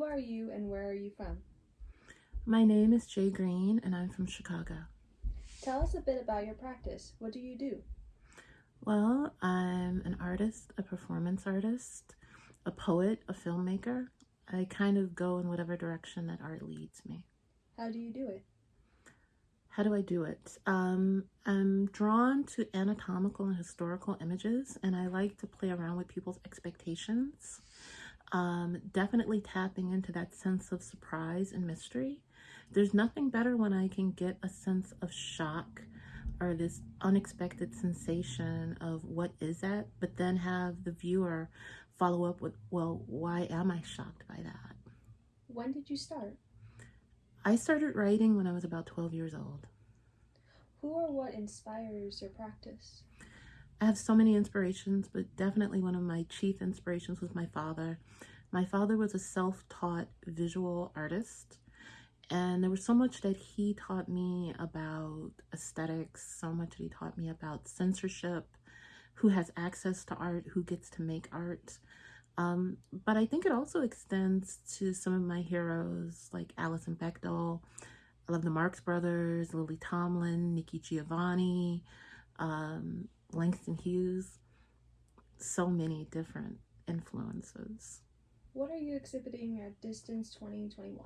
Who are you and where are you from? My name is Jay Green and I'm from Chicago. Tell us a bit about your practice. What do you do? Well, I'm an artist, a performance artist, a poet, a filmmaker. I kind of go in whatever direction that art leads me. How do you do it? How do I do it? Um, I'm drawn to anatomical and historical images, and I like to play around with people's expectations. Um, definitely tapping into that sense of surprise and mystery. There's nothing better when I can get a sense of shock or this unexpected sensation of what is that, but then have the viewer follow up with, well, why am I shocked by that? When did you start? I started writing when I was about 12 years old. Who or what inspires your practice? I have so many inspirations, but definitely one of my chief inspirations was my father. My father was a self-taught visual artist, and there was so much that he taught me about aesthetics, so much that he taught me about censorship, who has access to art, who gets to make art. Um, but I think it also extends to some of my heroes like Alison Bechdel. I love the Marx Brothers, Lily Tomlin, Nikki Giovanni, um, Langston Hughes. So many different influences. What are you exhibiting at Distance 2021?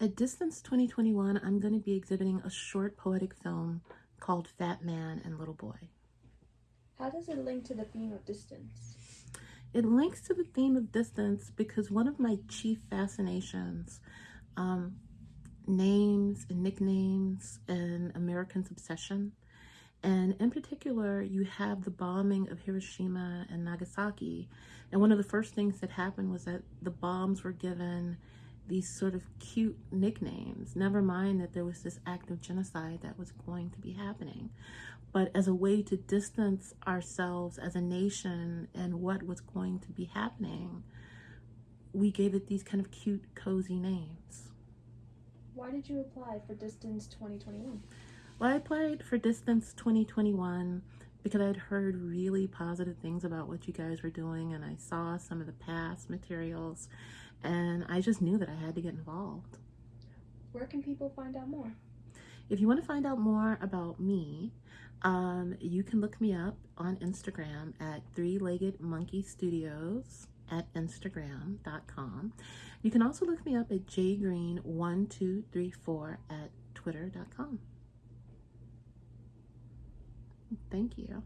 At Distance 2021, I'm going to be exhibiting a short poetic film called Fat Man and Little Boy. How does it link to the theme of distance? It links to the theme of distance because one of my chief fascinations, um, names and nicknames and Americans' obsession. And in particular, you have the bombing of Hiroshima and Nagasaki. And one of the first things that happened was that the bombs were given these sort of cute nicknames. Never mind that there was this act of genocide that was going to be happening. But as a way to distance ourselves as a nation and what was going to be happening, we gave it these kind of cute, cozy names. Why did you apply for Distance 2021? Well, I applied for Distance 2021 because I'd heard really positive things about what you guys were doing and I saw some of the past materials and I just knew that I had to get involved. Where can people find out more? If you want to find out more about me, um, you can look me up on Instagram at Three Legged Monkey Studios at Instagram.com. You can also look me up at jgreen1234 at Twitter.com. Thank you.